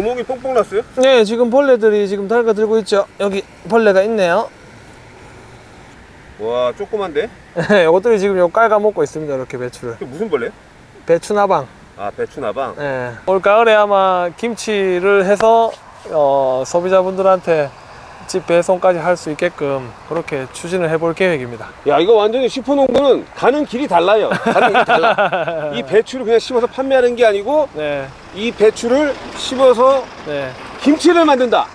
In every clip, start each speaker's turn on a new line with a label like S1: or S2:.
S1: 구멍이 뽕뽕 났어요?
S2: 네 지금 벌레들이 지금 달가들고 있죠 여기 벌레가 있네요
S1: 와 조그만데?
S2: 이것들이 지금 요 깔아먹고 있습니다 이렇게 배추를
S1: 무슨 벌레?
S2: 배추나방
S1: 아 배추나방
S2: 네. 올 가을에 아마 김치를 해서 어, 소비자분들한테 집 배송까지 할 수 있게끔 그렇게 추진을 해볼 계획입니다.
S1: 야 이거 완전히 슈퍼농구는 가는 길이 달라요. 가는 길이 달라. 이 배추를 그냥 심어서 판매하는 게 아니고
S2: 네,
S1: 이 배추를 심어서
S2: 네.
S1: 김치를 만든다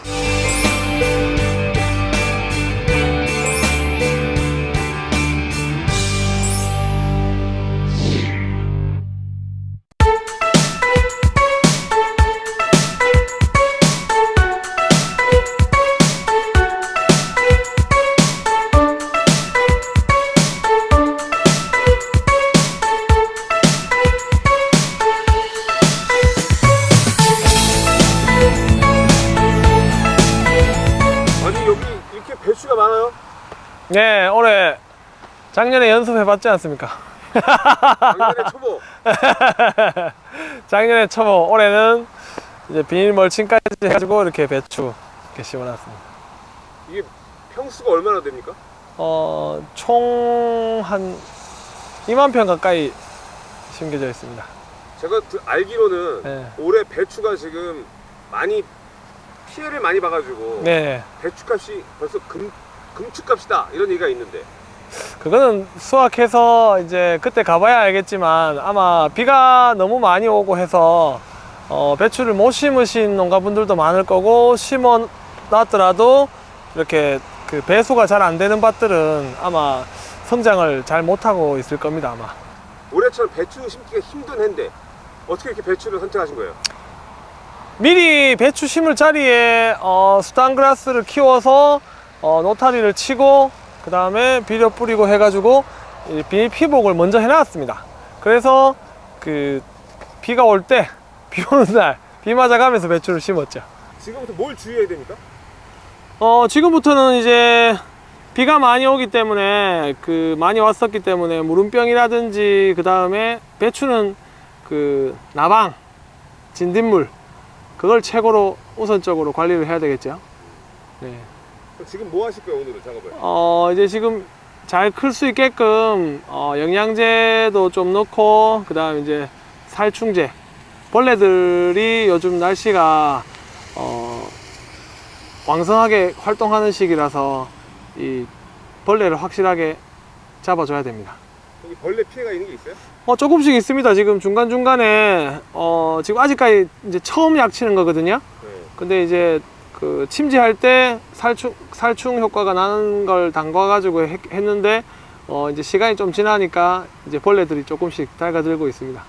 S1: 배추가 많아요
S2: 네, 올해 작년에 연습해봤지 않습니까?
S1: 작년에 초보
S2: 작년에 초보, 올해는 이제 비닐 멀칭까지 해가지고 이렇게 배추 이렇게 심어놨습니다.
S1: 이게 평수가 얼마나 됩니까?
S2: 어, 총 한 2만 평 가까이 심겨져 있습니다.
S1: 제가 드- 알기로는
S2: 네.
S1: 올해 배추가 지금 많이 피해를 많이 봐가지고
S2: 네,
S1: 배추값이 벌써 금, 금축값이다 이런 얘기가 있는데
S2: 그거는 수확해서 이제 그때 가봐야 알겠지만 아마 비가 너무 많이 오고 해서 어, 배추를 못 심으신 농가분들도 많을 거고 심어 놨더라도 이렇게 그 배수가 잘 안 되는 밭들은 아마 성장을 잘 못하고 있을 겁니다 아마
S1: 올해처럼 배추 심기가 힘든 해인데 어떻게 이렇게 배추를 선택하신 거예요?
S2: 미리 배추 심을 자리에 어, 수단그라스를 키워서 어, 노타리를 치고 그 다음에 비료 뿌리고 해가지고 이 비닐 피복을 먼저 해놨습니다. 그래서 그 비가 올 때 비 오는 날 비 맞아가면서 배추를 심었죠.
S1: 지금부터 뭘 주의해야 됩니까?
S2: 어, 지금부터는 이제 비가 많이 오기 때문에 그 많이 왔었기 때문에 무름병이라든지 그 다음에 배추는 그 나방, 진딧물 그걸 최고로 우선적으로 관리를 해야 되겠죠. 네.
S1: 지금 뭐 하실 거예요 오늘은 작업을?
S2: 어, 이제 지금 잘 클 수 있게끔 어, 영양제도 좀 넣고 그 다음 이제 살충제 벌레들이 요즘 날씨가 어, 왕성하게 활동하는 시기라서 이 벌레를 확실하게 잡아줘야 됩니다.
S1: 여기 벌레 피해가 있는 게 있어요?
S2: 어, 조금씩 있습니다. 지금 중간중간에 어, 지금 아직까지 이제 처음 약 치는 거거든요.
S1: 네.
S2: 근데 이제 그 침지할 때 살충 살충 효과가 나는 걸 담가 가지고 했는데 어 이제 시간이 좀 지나니까 이제 벌레들이 조금씩 달가들고 있습니다.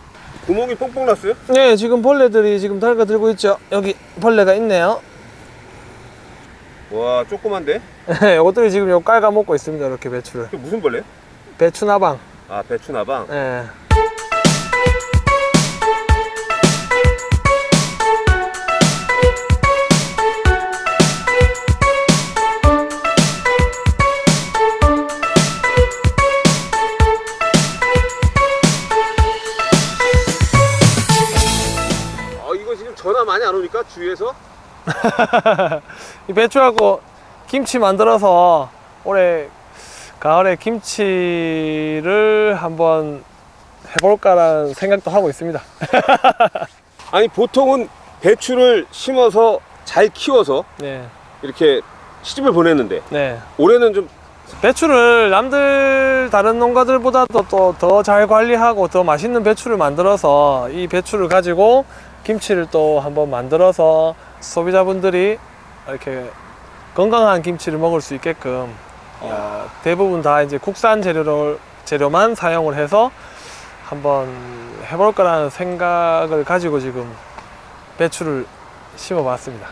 S1: 구멍이 뽕뽕 났어요?
S2: 네, 지금 벌레들이 지금 달가들고 있죠. 여기 벌레가 있네요.
S1: 와 조그만데?
S2: 네, 이것들이 지금 요 깔가 먹고 있습니다. 이렇게 배추를.
S1: 무슨 벌레?
S2: 배추나방.
S1: 아 배추나방
S2: 네.
S1: 이거 지금 전화 많이 안 오니까 주위에서?
S2: 이 배추하고 김치 만들어서 올해 가을에 김치를 한번 해볼까라는 생각도 하고 있습니다.
S1: 아니 보통은 배추를 심어서 잘 키워서
S2: 네,
S1: 이렇게 시집을 보냈는데
S2: 네.
S1: 올해는 좀
S2: 배추를 남들 다른 농가들보다도 또 더 잘 관리하고 더 맛있는 배추를 만들어서 이 배추를 가지고 김치를 또 한번 만들어서 소비자분들이 이렇게 건강한 김치를 먹을 수 있게끔 어, 대부분 다 이제 국산 재료를 재료만 사용을 해서 한번 해볼 거라는 생각을 가지고 지금 배추를 심어 봤습니다.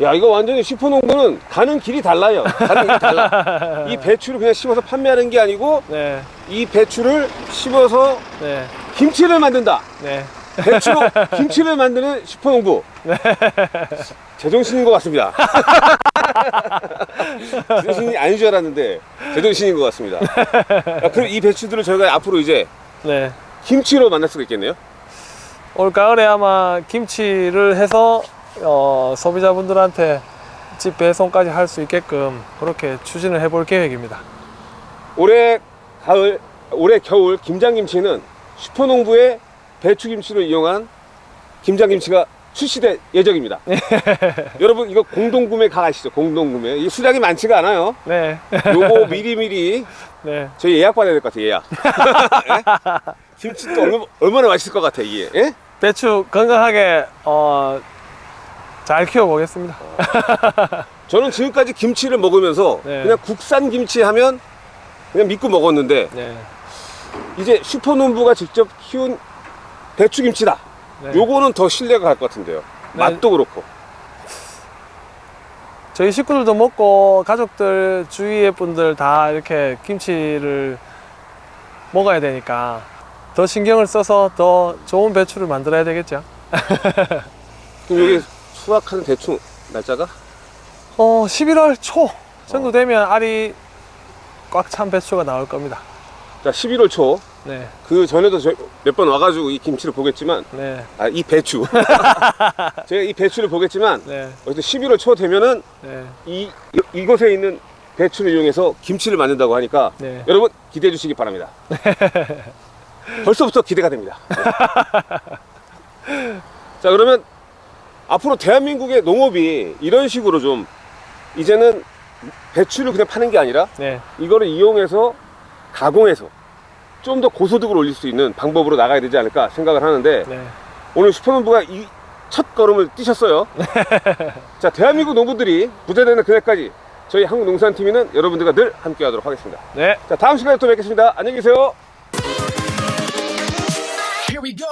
S1: 야 이거 완전히 슈퍼농구는 가는 길이 달라요. 가는 길이 달라. 이 배추를 그냥 심어서 판매하는 게 아니고
S2: 네,
S1: 이 배추를 심어서
S2: 네,
S1: 김치를 만든다.
S2: 네.
S1: 배추로 김치를 만드는 슈퍼농부 제정신인 것 같습니다 제정신이 아닌 줄 알았는데 제정신인 것 같습니다 야, 그럼 이 배추들을 저희가 앞으로 이제
S2: 네.
S1: 김치로 만날 수가 있겠네요
S2: 올 가을에 아마 김치를 해서 어, 소비자분들한테 집 배송까지 할 수 있게끔 그렇게 추진을 해볼 계획입니다.
S1: 올해 가을, 올해 겨울 김장김치는 슈퍼농부의 배추김치를 이용한 김장김치가 출시될 예정입니다. 여러분 이거 공동구매 가시죠. 공동구매. 이 수량이 많지가 않아요.
S2: 네,
S1: 요거 미리미리
S2: 네,
S1: 저희 예약 받아야 될 것 같아요. 예약. 예? 김치 또 얼마, 얼마나 맛있을 것 같아 이게. 예?
S2: 배추 건강하게 어, 잘 키워보겠습니다.
S1: 저는 지금까지 김치를 먹으면서
S2: 네.
S1: 그냥 국산 김치 하면 그냥 믿고 먹었는데
S2: 네,
S1: 이제 슈퍼농부가 직접 키운 배추김치다.
S2: 네.
S1: 요거는 더 신뢰가 갈 것 같은데요.
S2: 네.
S1: 맛도 그렇고.
S2: 저희 식구들도 먹고 가족들 주위의 분들 다 이렇게 김치를 먹어야 되니까 더 신경을 써서 더 좋은 배추를 만들어야 되겠죠.
S1: 그럼 여기 수확하는 대충 날짜가?
S2: 어, 11월 초 정도 되면 알이 꽉 찬 배추가 나올 겁니다.
S1: 자, 11월 초.
S2: 네,
S1: 그 전에도 몇 번 와가지고 이 김치를 보겠지만,
S2: 네,
S1: 아, 이 배추. 제가 이 배추를 보겠지만,
S2: 네,
S1: 어쨌든 11월 초 되면은
S2: 네,
S1: 이, 이- 이곳에 있는 배추를 이용해서 김치를 만든다고 하니까
S2: 네.
S1: 여러분 기대해 주시기 바랍니다. 벌써부터 기대가 됩니다. 자, 그러면 앞으로 대한민국의 농업이 이런 식으로 좀 이제는 배추를 그냥 파는 게 아니라
S2: 네,
S1: 이거를 이용해서 가공해서 좀 더 고소득을 올릴 수 있는 방법으로 나가야 되지 않을까 생각을 하는데
S2: 네.
S1: 오늘 슈퍼농부가 이 첫 걸음을 뛰셨어요. 자, 대한민국 농부들이 부자되는 그날까지 저희 한국농산TV는 여러분들과 늘 함께 하도록 하겠습니다.
S2: 네.
S1: 자, 다음 시간에 또 뵙겠습니다. 안녕히 계세요.
S3: Here we go.